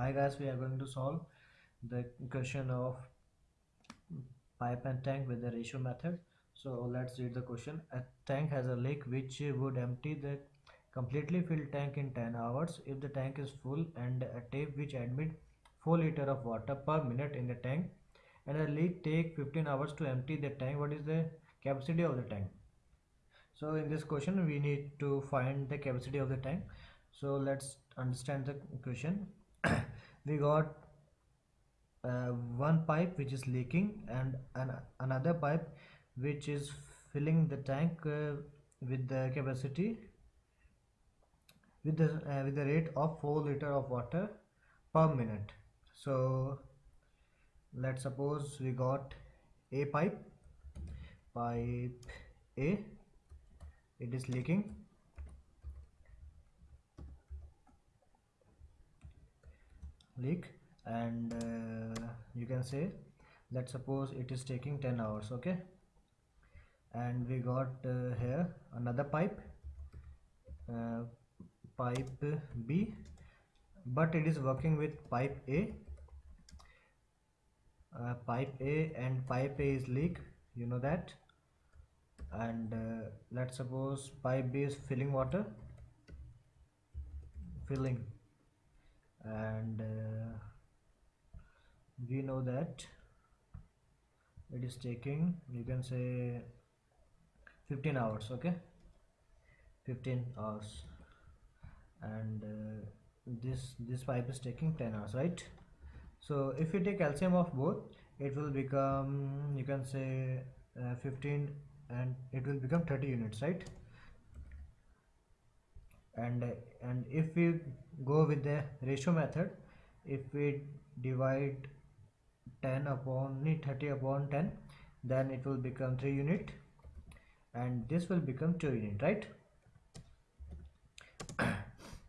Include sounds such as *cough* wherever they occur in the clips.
Hi guys, we are going to solve the question of pipe and tank with the ratio method. So let's read the question. A tank has a leak which would empty the completely filled tank in 10 hours if the tank is full and a tape which admit 4 liter of water per minute in the tank and a leak take 15 hours to empty the tank. What is the capacity of the tank? So in this question we need to find the capacity of the tank. So let's understand the question. We got uh, one pipe which is leaking and an, another pipe which is filling the tank uh, with the capacity with the uh, with the rate of 4 liter of water per minute. So let's suppose we got a pipe pipe a it is leaking leak and uh, you can say let's suppose it is taking 10 hours okay? And we got uh, here another pipe uh, pipe B but it is working with pipe A. Uh, pipe A and pipe A is leak you know that? And uh, let's suppose pipe B is filling water. Filling and uh, we know that it is taking you can say 15 hours okay? 15 hours. And uh, this this pipe is taking 10 hours right? So if you take LCM of both it will become you can say uh, 15 and it will become 30 units right and and if we go with the ratio method if we divide 10 upon 30 upon 10 then it will become 3 unit. And this will become 2 unit right? *coughs*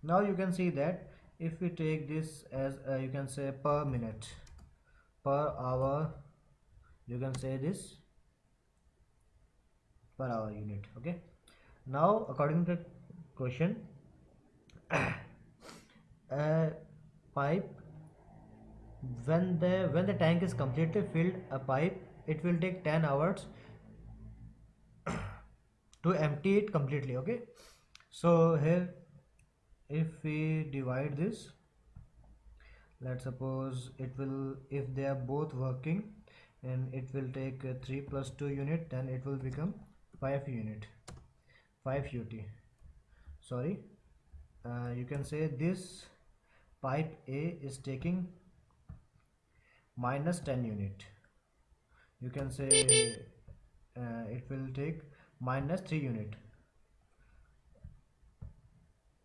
Now you can see that if we take this as uh, you can say per minute per hour you can say this per hour unit okay? Now according to the question *coughs* a pipe when the when the tank is completely filled a pipe it will take 10 hours *coughs* to empty it completely okay? So here if we divide this let's suppose it will if they are both working and it will take 3 plus 2 unit then it will become 5 unit 5 ut sorry uh, you can say this pipe A is taking minus 10 unit. You can say uh, it will take minus 3 unit.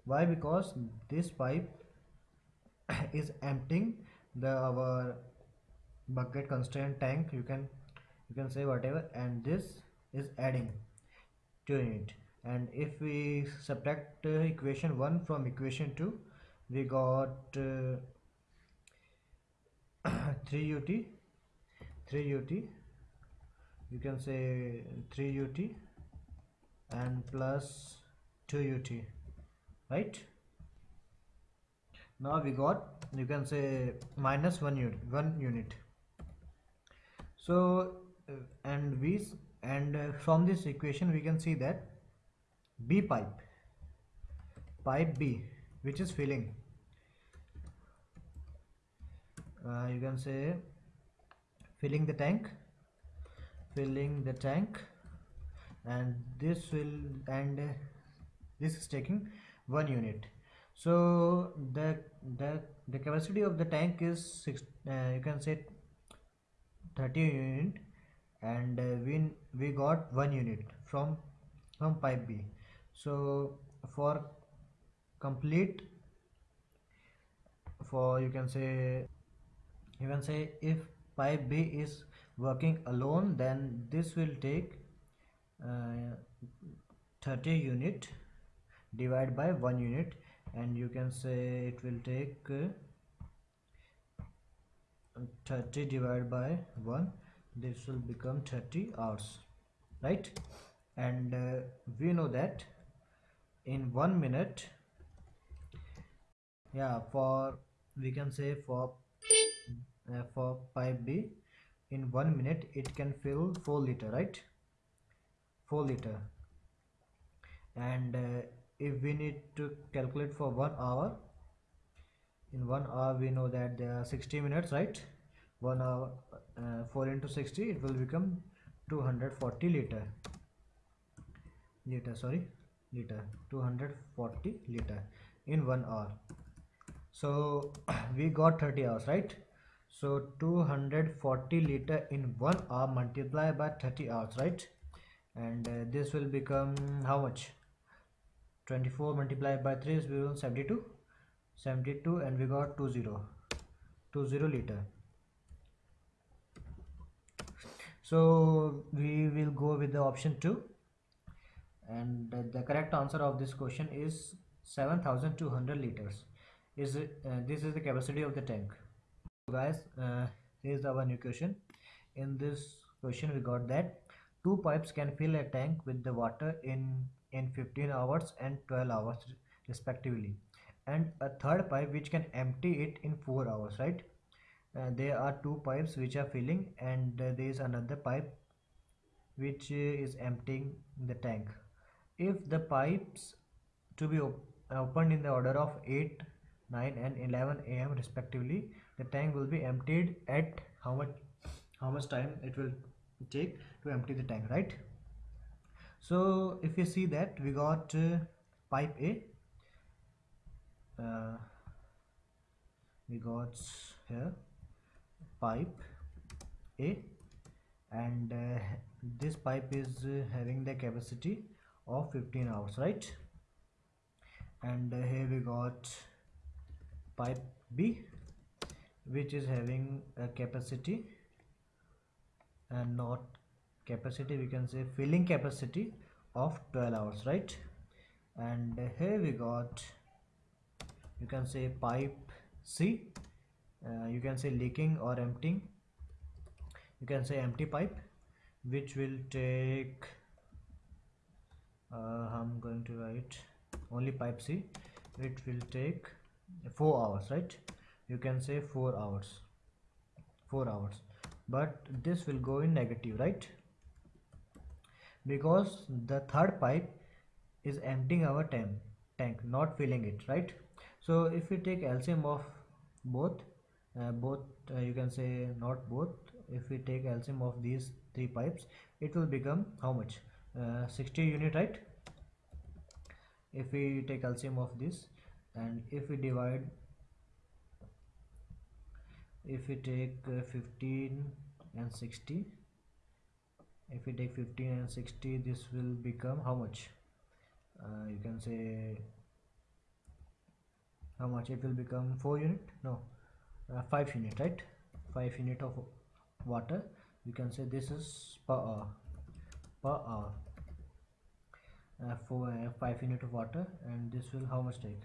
Why? Because this pipe *coughs* is emptying the our bucket constraint tank. You can you can say whatever and this is adding to it and if we subtract uh, equation 1 from equation 2 we got uh, *clears throat* 3 ut 3 ut you can say 3 ut and plus 2 ut right? Now we got you can say minus 1 unit 1 unit. So uh, and we and uh, from this equation we can see that B pipe. Pipe B which is filling. Uh, you can say filling the tank filling the tank and this will and uh, this is taking one unit. So the the the capacity of the tank is six uh, you can say 30 unit and uh, we we got one unit from from pipe B so for complete for you can say you can say if pipe B is working alone then this will take uh, 30 unit divided by 1 unit and you can say it will take uh, 30 divided by 1 this will become 30 hours right? And uh, we know that in one minute. Yeah for we can say for uh, for pipe b in one minute it can fill 4 liter right? 4 liter. And uh, if we need to calculate for one hour in one hour we know that there are 60 minutes right? One hour uh, 4 into 60 it will become 240 liter. Liter sorry liter 240 liter in one hour. So *clears throat* we got 30 hours right? So 240 liter in one hour multiplied by 30 hours right? And uh, this will become how much? 24 multiplied by 3 is 72 72 and we got 20 20 liter. So we will go with the option 2 and the correct answer of this question is 7200 liters. Is uh, this is the capacity of the tank. So guys uh, here's our new question. In this question we got that two pipes can fill a tank with the water in in 15 hours and 12 hours respectively. And a third pipe which can empty it in 4 hours right? Uh, there are two pipes which are filling and uh, there is another pipe which uh, is emptying the tank if the pipes to be op opened in the order of 8 9 and 11 am respectively the tank will be emptied at how much how much time it will take to empty the tank right? So if you see that we got uh, pipe a. Uh, we got here pipe a. And uh, this pipe is uh, having the capacity of 15 hours right? And here we got pipe B which is having a capacity and not capacity we can say filling capacity of 12 hours right? And here we got you can say pipe C uh, you can say leaking or emptying you can say empty pipe which will take I'm going to write only pipe C. It will take 4 hours right? You can say 4 hours. 4 hours. But this will go in negative right? Because the third pipe is emptying our tank tank not filling it right? So if we take LCM of both uh, both uh, you can say not both if we take LCM of these three pipes it will become how much uh, 60 unit right? If we take LCM of this and if we divide if we take uh, 15 and 60 if we take 15 and 60 this will become how much? Uh, you can say how much it will become? 4 unit? No. Uh, 5 unit right? 5 unit of water. You can say this is per hour. Per hour uh, for uh, 5 unit of water and this will how much take?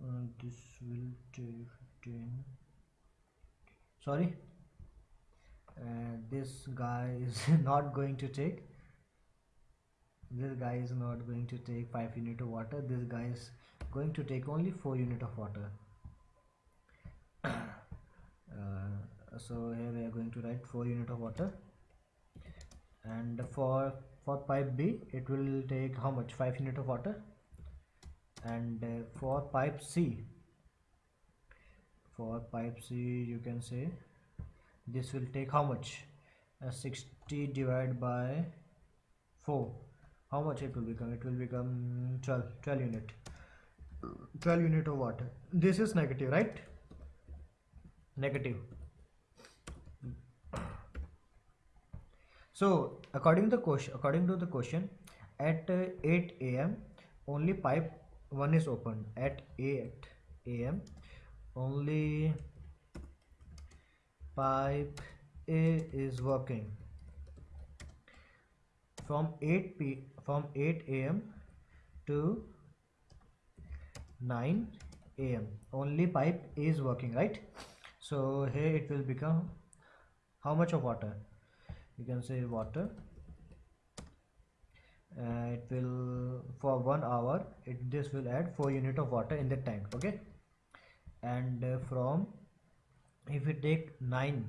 Uh, this will take 10 sorry? Uh, this guy is *laughs* not going to take. This guy is not going to take 5 unit of water. This guy is going to take only 4 unit of water. *coughs* Uh, so here we are going to write 4 unit of water and for for pipe B it will take how much? 5 unit of water. And uh, for pipe C for pipe C you can say this will take how much? Uh, 60 divided by 4 how much it will become? It will become 12 12 unit. 12 unit of water. This is negative right? Negative so according to the question according to the question at uh, 8 am only pipe 1 is open. At 8 am only pipe a is working. From 8 p from 8 am to 9 am only pipe a is working right? So here it will become how much of water you can say water. Uh, it will for one hour it this will add 4 unit of water in the tank okay? And uh, from if we take 9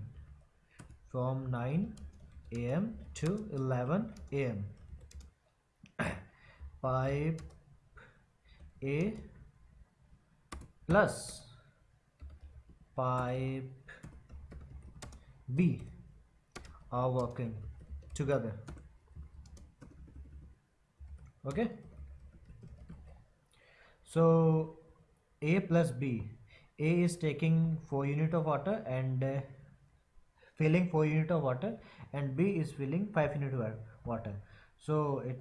from 9 am to 11 am *coughs* pipe a plus pipe B are working together. Okay? So A plus B. A is taking 4 unit of water and uh, filling 4 unit of water and B is filling 5 unit of water. So it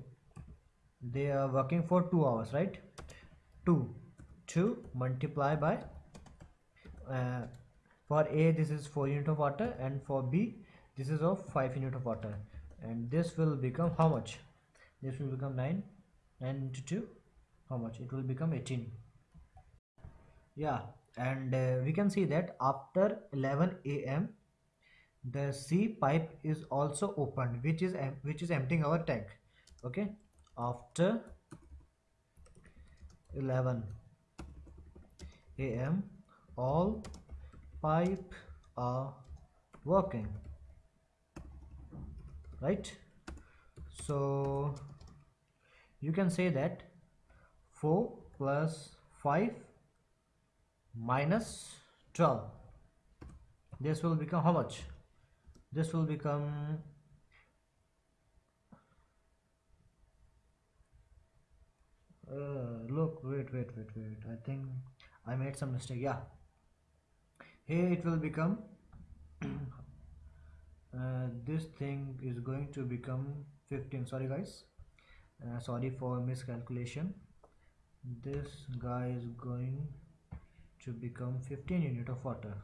they are working for 2 hours right? 2 2 multiply by uh, for A this is 4 unit of water and for B this is of 5 unit of water. And this will become how much? This will become 9 9 into 2 how much? It will become 18 yeah and uh, we can see that after 11 am the C pipe is also opened which is which is emptying our tank. Okay after 11 am all pipe are working right? So you can say that 4 plus 5 minus 12 this will become how much? This will become uh, look wait wait wait wait. I think I made some mistake. Yeah. Here it will become *clears throat* uh, this thing is going to become 15 sorry guys. Uh, sorry for miscalculation. This guy is going to become 15 unit of water.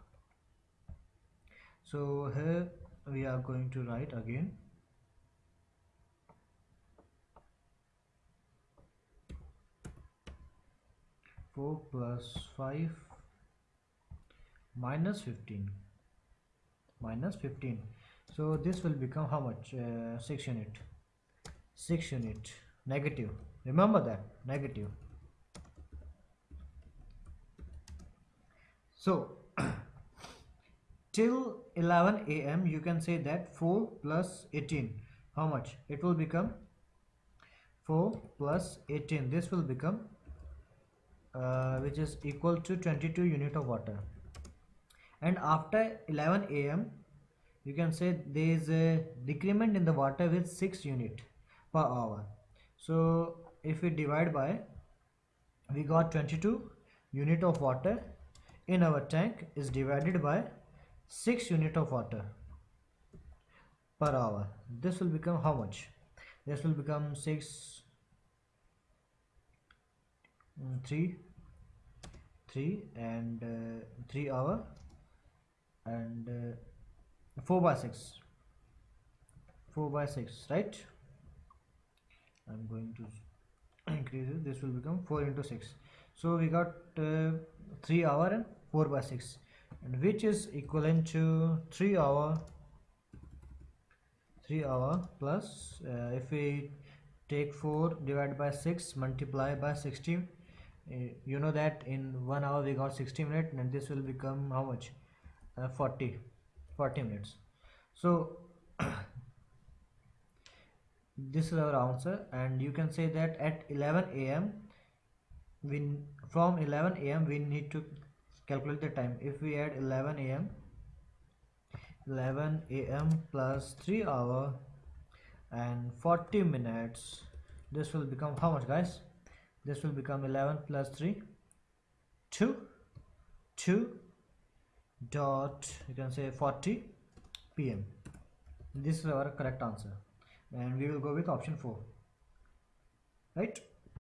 So here we are going to write again. 4 plus 5 minus 15 minus 15 so this will become how much? Uh, 6 unit. 6 unit. Negative. Remember that. Negative. So *clears throat* till 11 am you can say that 4 plus 18 how much? It will become 4 plus 18 this will become uh, which is equal to 22 unit of water. And after 11 am you can say there is a decrement in the water with 6 unit per hour. So if we divide by we got 22 unit of water in our tank is divided by 6 unit of water per hour. This will become how much? This will become 6 Mm, 3 3 and uh, 3 hour and uh, 4 by 6 4 by 6 right? I'm going to *clears throat* increase it. This will become 4 into 6 so we got uh, 3 hour and 4 by 6 and which is equivalent to 3 hour 3 hour plus uh, if we take 4 divided by 6 multiply by 60 Eh, you know that in one hour we got 60 minutes and this will become how much? Uh, 40 40 minutes. So *clears throat* this is our answer and you can say that at 11 am we from 11 am we need to calculate the time. If we add 11 am 11 am plus 3 hour and 40 minutes this will become how much guys? This will become 11 plus 3 2 2 dot you can say 40 pm this is our correct answer. And we will go with option 4 right